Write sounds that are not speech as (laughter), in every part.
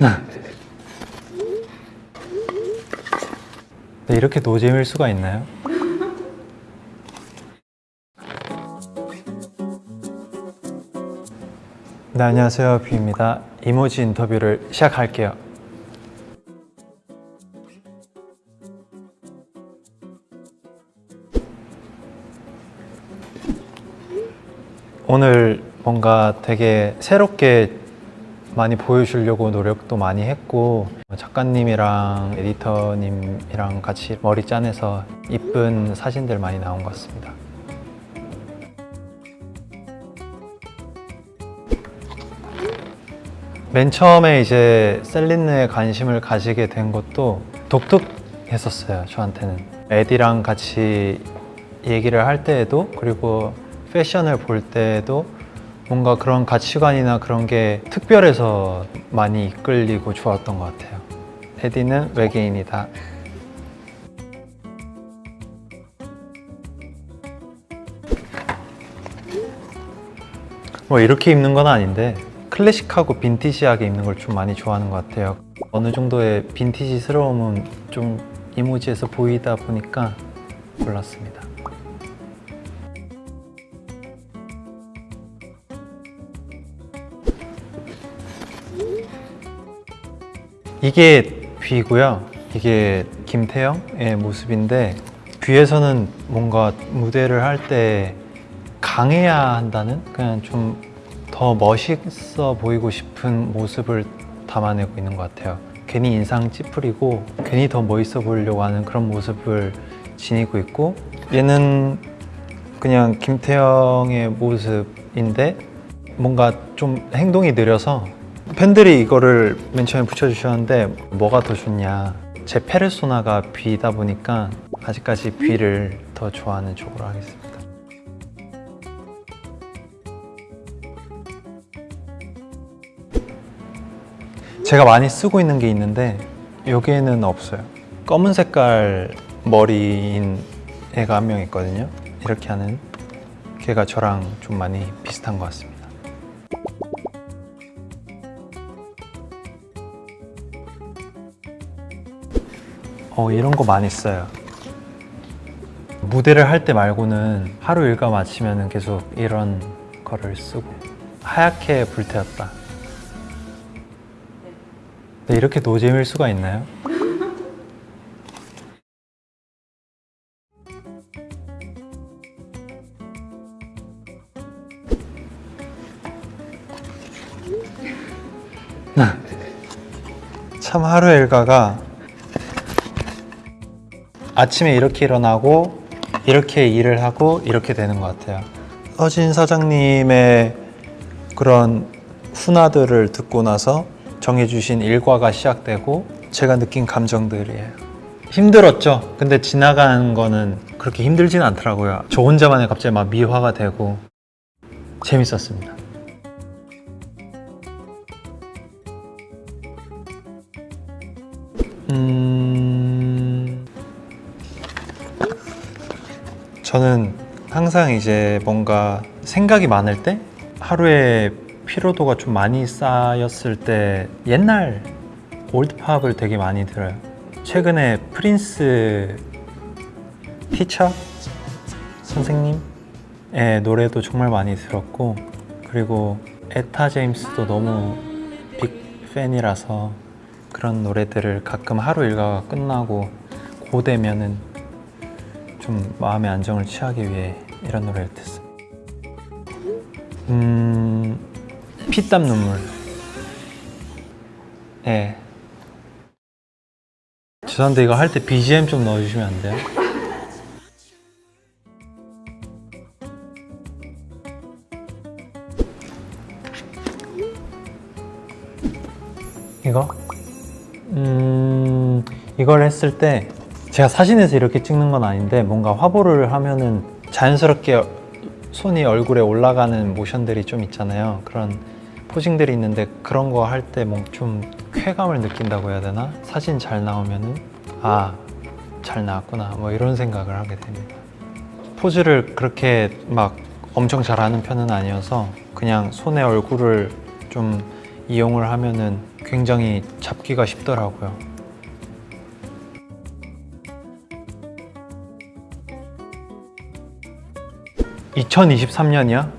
네, 이렇게 노잼일 수가 있나요? 네, 안녕하세요. 뷰입니다. 이모지 인터뷰를 시작할게요. 오늘 뭔가 되게 새롭게 많이 보여주려고 노력도 많이 했고 작가님이랑 에디터님이랑 같이 머리 짜내서 이쁜 사진들 많이 나온 것 같습니다. 맨 처음에 이제 셀린느에 관심을 가지게 된 것도 독특했었어요 저한테는 에디랑 같이 얘기를 할 때에도 그리고 패션을 볼 때에도 뭔가 그런 가치관이나 그런 게 특별해서 많이 이끌리고 좋았던 것 같아요. 에디는 외계인이다. 뭐 이렇게 입는 건 아닌데 클래식하고 빈티지하게 입는 걸 좀 많이 좋아하는 것 같아요. 어느 정도의 빈티지스러움은 좀 이모지에서 보이다 보니까 골랐습니다 이게 뷔고요. 이게 김태형의 모습인데 뷔에서는 뭔가 무대를 할 때 강해야 한다는 그냥 좀 더 멋있어 보이고 싶은 모습을 담아내고 있는 것 같아요. 괜히 인상 찌푸리고 괜히 더 멋있어 보이려고 하는 그런 모습을 지니고 있고 얘는 그냥 김태형의 모습인데 뭔가 좀 행동이 느려서 팬들이 이거를 맨 처음에 붙여주셨는데 뭐가 더 좋냐. 제 페르소나가 뷔다 보니까 아직까지 뷔를 더 좋아하는 쪽으로 하겠습니다. 제가 많이 쓰고 있는 게 있는데 여기에는 없어요. 검은 색깔 머리인 애가 한 명 있거든요. 이렇게 하는 걔가 저랑 좀 많이 비슷한 것 같습니다 어 이런 거 많이 써요. 무대를 할 때 말고는 하루 일과 마치면 계속 이런 거를 쓰고. 하얗게 불태웠다. 네, 이렇게 노잼일 수가 있나요? (laughs) 참 하루 일과가 아침에 이렇게 일어나고 이렇게 일을 하고 이렇게 되는 것 같아요. 서진 사장님의 그런 훈화들을 듣고 나서 정해주신 일과가 시작되고 제가 느낀 감정들이에요. 힘들었죠. 근데 지나가는 거는 그렇게 힘들진 않더라고요. 저 혼자만의 갑자기 막 미화가 되고 재밌었습니다. 음... 저는 항상 이제 뭔가 생각이 많을 때 하루에 피로도가 좀 많이 쌓였을 때 옛날 올드팝을 되게 많이 들어요. 최근에 프린스 티처 선생님의 노래도 정말 많이 들었고 그리고 에타 제임스도 너무 빅 팬이라서 그런 노래들을 가끔 하루 일과가 끝나고 고되면은 좀 마음의 안정을 취하기 위해 이런 노래를 듣습니다 음... 피땀 눈물 예 죄송한데 이거 할 때 BGM 좀 넣어주시면 안 돼요? 이거? 음... 이걸 했을 때 제가 사진에서 이렇게 찍는 건 아닌데 뭔가 화보를 하면은 자연스럽게 손이 얼굴에 올라가는 모션들이 좀 있잖아요 그런 포징들이 있는데 그런 거 할 때 뭐 좀 쾌감을 느낀다고 해야 되나? 사진 잘 나오면은 아, 잘 나왔구나 뭐 이런 생각을 하게 됩니다 포즈를 그렇게 막 엄청 잘하는 편은 아니어서 그냥 손에 얼굴을 좀 이용을 하면은 굉장히 잡기가 쉽더라고요. 2023년이야?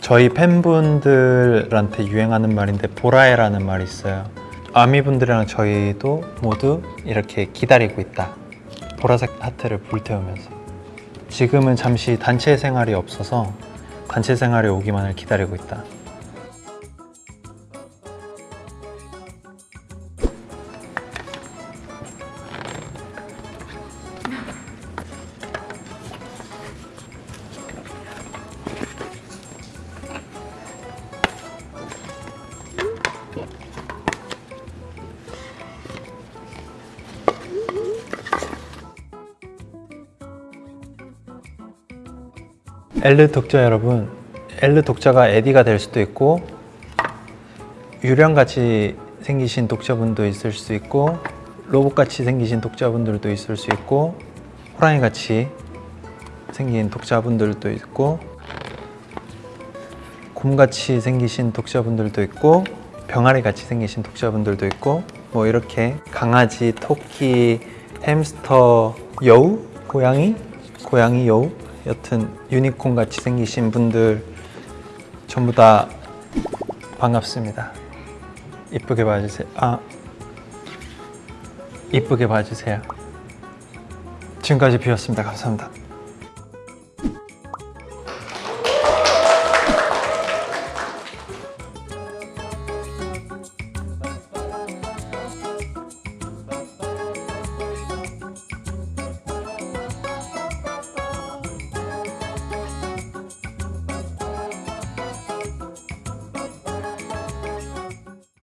저희 팬분들한테 유행하는 말인데 보라해라는 말이 있어요. 아미분들이랑 저희도 모두 이렇게 기다리고 있다. 보라색 하트를 불태우면서. 지금은 잠시 단체 생활이 없어서 단체 생활이 오기만을 기다리고 있다. 엘르 독자 여러분, 엘르 독자가 에디가 될 수도 있고 유령같이 생기신 독자분도 있을 수 있고 로봇같이 생기신 독자분들도 있을 수 있고 호랑이같이 생긴 독자분들도 있고 곰같이 생기신 독자분들도 있고 병아리같이 생기신 독자분들도 있고 뭐 이렇게 강아지, 토끼, 햄스터, 여우, 고양이, 고양이 여우 여튼 유니콘 같이 생기신 분들 전부 다 반갑습니다. 이쁘게 봐주세요. 아 이쁘게 봐주세요. 지금까지 비었습니다. 감사합니다.